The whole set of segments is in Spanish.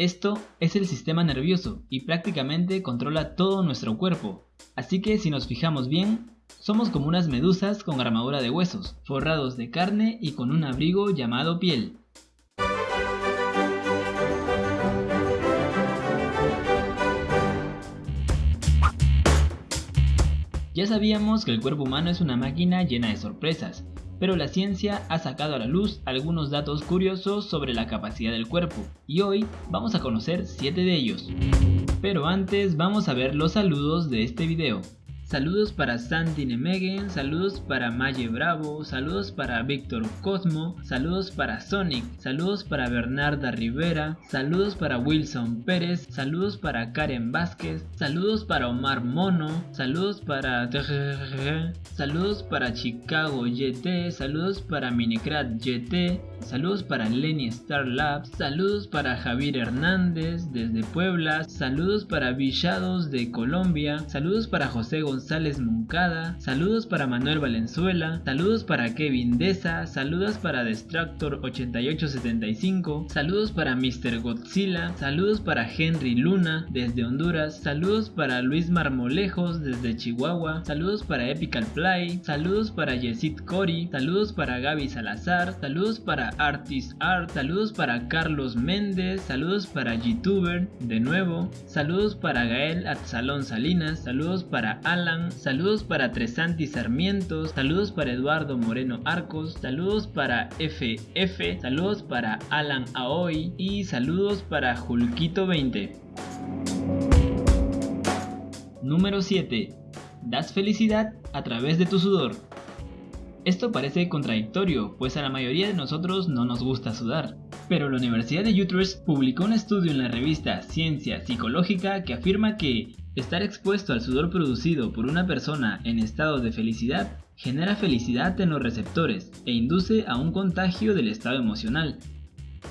Esto es el sistema nervioso y prácticamente controla todo nuestro cuerpo. Así que si nos fijamos bien, somos como unas medusas con armadura de huesos, forrados de carne y con un abrigo llamado piel. Ya sabíamos que el cuerpo humano es una máquina llena de sorpresas, pero la ciencia ha sacado a la luz algunos datos curiosos sobre la capacidad del cuerpo, y hoy vamos a conocer 7 de ellos. Pero antes vamos a ver los saludos de este video. Saludos para Santi Nemegen, saludos para Maye Bravo, saludos para Víctor Cosmo, saludos para Sonic, saludos para Bernarda Rivera, saludos para Wilson Pérez, saludos para Karen Vázquez, saludos para Omar Mono, saludos para saludos para Chicago YT, saludos para Minicrat YT, saludos para Lenny Star Labs, saludos para Javier Hernández desde Puebla, saludos para Villados de Colombia, saludos para José González Moncada, saludos para Manuel Valenzuela, saludos para Kevin Deza, saludos para Destructor 8875, saludos para Mr. Godzilla, saludos para Henry Luna desde Honduras, saludos para Luis Marmolejos desde Chihuahua, saludos para Epical Play, saludos para Yesid Cori, saludos para Gaby Salazar, saludos para Artist Art, saludos para Carlos Méndez, saludos para YouTuber de nuevo, saludos para Gael Atzalón Salinas, saludos para Alan saludos para Tresanti Sarmientos, saludos para Eduardo Moreno Arcos, saludos para FF, saludos para Alan Aoi y saludos para Julquito20. Número 7. Das felicidad a través de tu sudor. Esto parece contradictorio, pues a la mayoría de nosotros no nos gusta sudar. Pero la Universidad de Utrecht publicó un estudio en la revista Ciencia Psicológica que afirma que Estar expuesto al sudor producido por una persona en estado de felicidad genera felicidad en los receptores e induce a un contagio del estado emocional.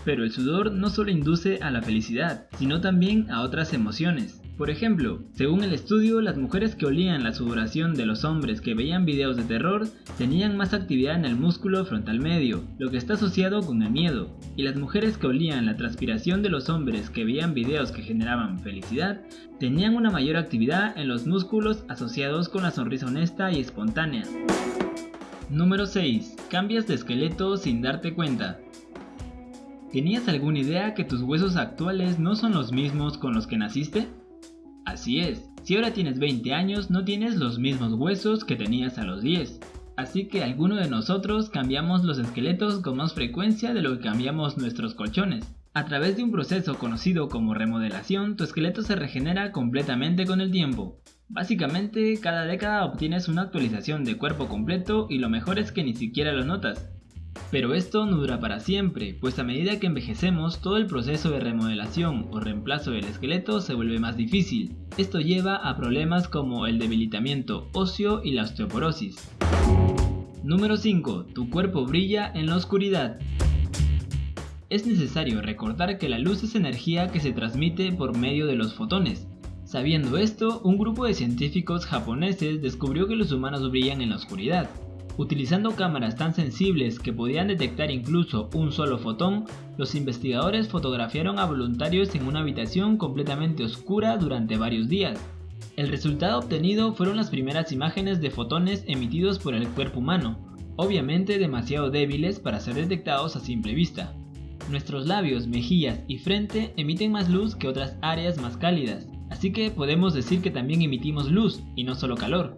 Pero el sudor no solo induce a la felicidad, sino también a otras emociones. Por ejemplo, según el estudio, las mujeres que olían la sudoración de los hombres que veían videos de terror tenían más actividad en el músculo frontal medio, lo que está asociado con el miedo, y las mujeres que olían la transpiración de los hombres que veían videos que generaban felicidad tenían una mayor actividad en los músculos asociados con la sonrisa honesta y espontánea. Número 6. Cambias de esqueleto sin darte cuenta. ¿Tenías alguna idea que tus huesos actuales no son los mismos con los que naciste? Así es, si ahora tienes 20 años no tienes los mismos huesos que tenías a los 10. Así que algunos de nosotros cambiamos los esqueletos con más frecuencia de lo que cambiamos nuestros colchones. A través de un proceso conocido como remodelación, tu esqueleto se regenera completamente con el tiempo. Básicamente, cada década obtienes una actualización de cuerpo completo y lo mejor es que ni siquiera lo notas. Pero esto no dura para siempre, pues a medida que envejecemos todo el proceso de remodelación o reemplazo del esqueleto se vuelve más difícil. Esto lleva a problemas como el debilitamiento óseo y la osteoporosis. Número 5. Tu cuerpo brilla en la oscuridad. Es necesario recordar que la luz es energía que se transmite por medio de los fotones. Sabiendo esto, un grupo de científicos japoneses descubrió que los humanos brillan en la oscuridad. Utilizando cámaras tan sensibles que podían detectar incluso un solo fotón, los investigadores fotografiaron a voluntarios en una habitación completamente oscura durante varios días. El resultado obtenido fueron las primeras imágenes de fotones emitidos por el cuerpo humano, obviamente demasiado débiles para ser detectados a simple vista. Nuestros labios, mejillas y frente emiten más luz que otras áreas más cálidas, así que podemos decir que también emitimos luz y no solo calor.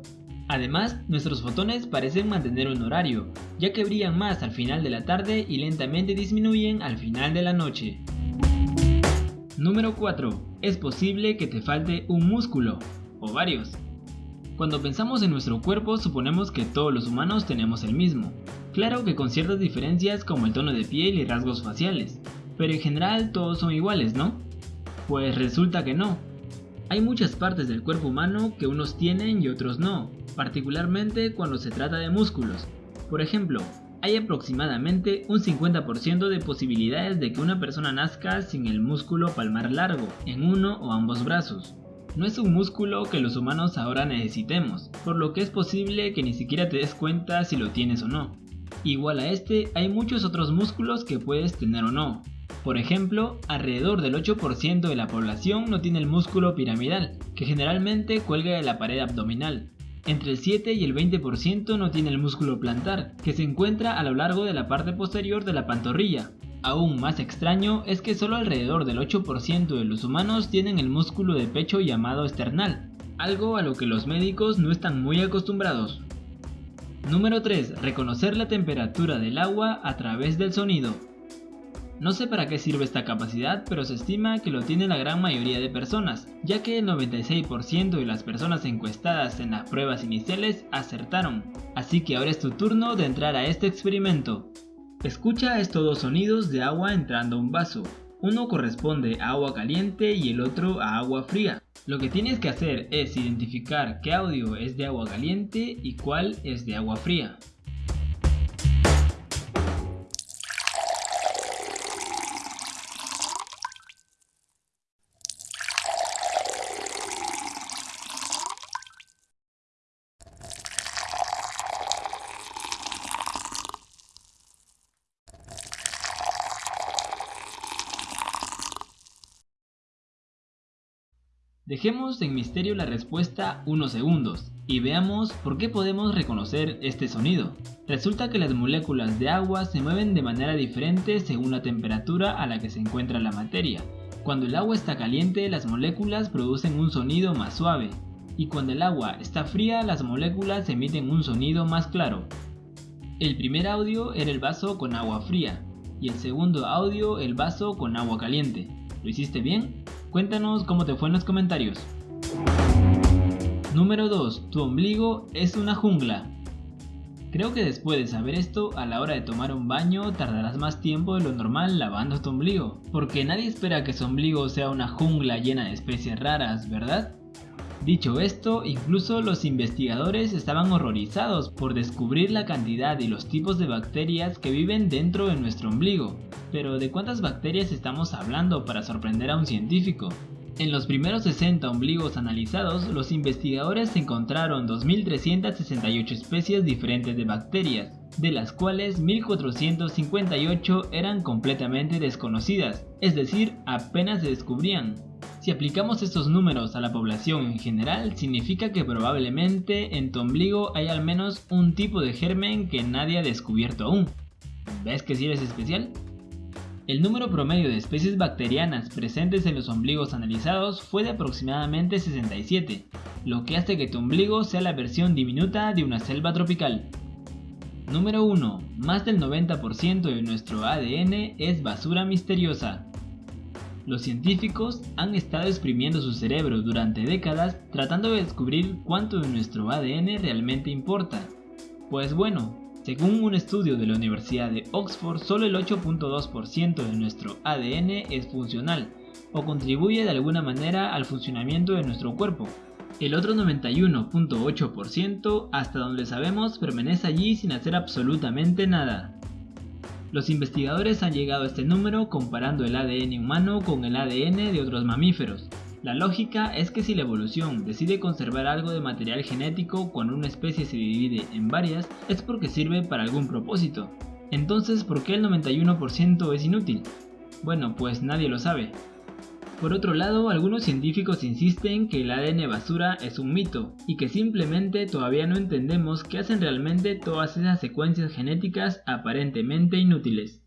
Además, nuestros fotones parecen mantener un horario, ya que brillan más al final de la tarde y lentamente disminuyen al final de la noche. Número 4. Es posible que te falte un músculo, o varios. Cuando pensamos en nuestro cuerpo suponemos que todos los humanos tenemos el mismo, claro que con ciertas diferencias como el tono de piel y rasgos faciales, pero en general todos son iguales, ¿no? Pues resulta que no. Hay muchas partes del cuerpo humano que unos tienen y otros no, particularmente cuando se trata de músculos. Por ejemplo, hay aproximadamente un 50% de posibilidades de que una persona nazca sin el músculo palmar largo en uno o ambos brazos. No es un músculo que los humanos ahora necesitemos, por lo que es posible que ni siquiera te des cuenta si lo tienes o no. Igual a este, hay muchos otros músculos que puedes tener o no. Por ejemplo, alrededor del 8% de la población no tiene el músculo piramidal, que generalmente cuelga de la pared abdominal. Entre el 7 y el 20% no tiene el músculo plantar, que se encuentra a lo largo de la parte posterior de la pantorrilla. Aún más extraño es que solo alrededor del 8% de los humanos tienen el músculo de pecho llamado esternal, algo a lo que los médicos no están muy acostumbrados. Número 3. Reconocer la temperatura del agua a través del sonido. No sé para qué sirve esta capacidad, pero se estima que lo tiene la gran mayoría de personas, ya que el 96% de las personas encuestadas en las pruebas iniciales acertaron. Así que ahora es tu turno de entrar a este experimento. Escucha estos dos sonidos de agua entrando a un vaso. Uno corresponde a agua caliente y el otro a agua fría. Lo que tienes que hacer es identificar qué audio es de agua caliente y cuál es de agua fría. Dejemos en misterio la respuesta unos segundos y veamos por qué podemos reconocer este sonido. Resulta que las moléculas de agua se mueven de manera diferente según la temperatura a la que se encuentra la materia. Cuando el agua está caliente las moléculas producen un sonido más suave y cuando el agua está fría las moléculas emiten un sonido más claro. El primer audio era el vaso con agua fría y el segundo audio el vaso con agua caliente. ¿Lo hiciste bien? Cuéntanos cómo te fue en los comentarios. Número 2. Tu ombligo es una jungla. Creo que después de saber esto, a la hora de tomar un baño tardarás más tiempo de lo normal lavando tu ombligo, porque nadie espera que su ombligo sea una jungla llena de especies raras, ¿verdad? Dicho esto, incluso los investigadores estaban horrorizados por descubrir la cantidad y los tipos de bacterias que viven dentro de nuestro ombligo. Pero ¿de cuántas bacterias estamos hablando para sorprender a un científico? En los primeros 60 ombligos analizados, los investigadores encontraron 2.368 especies diferentes de bacterias, de las cuales 1.458 eran completamente desconocidas, es decir, apenas se descubrían. Si aplicamos estos números a la población en general, significa que probablemente en tu ombligo hay al menos un tipo de germen que nadie ha descubierto aún. ¿Ves que si eres especial? El número promedio de especies bacterianas presentes en los ombligos analizados fue de aproximadamente 67, lo que hace que tu ombligo sea la versión diminuta de una selva tropical. Número 1. Más del 90% de nuestro ADN es basura misteriosa. Los científicos han estado exprimiendo su cerebro durante décadas tratando de descubrir cuánto de nuestro ADN realmente importa. Pues bueno, según un estudio de la Universidad de Oxford, solo el 8.2% de nuestro ADN es funcional o contribuye de alguna manera al funcionamiento de nuestro cuerpo. El otro 91.8% hasta donde sabemos permanece allí sin hacer absolutamente nada. Los investigadores han llegado a este número comparando el ADN humano con el ADN de otros mamíferos. La lógica es que si la evolución decide conservar algo de material genético cuando una especie se divide en varias, es porque sirve para algún propósito. Entonces, ¿por qué el 91% es inútil? Bueno, pues nadie lo sabe. Por otro lado, algunos científicos insisten que el ADN basura es un mito y que simplemente todavía no entendemos qué hacen realmente todas esas secuencias genéticas aparentemente inútiles.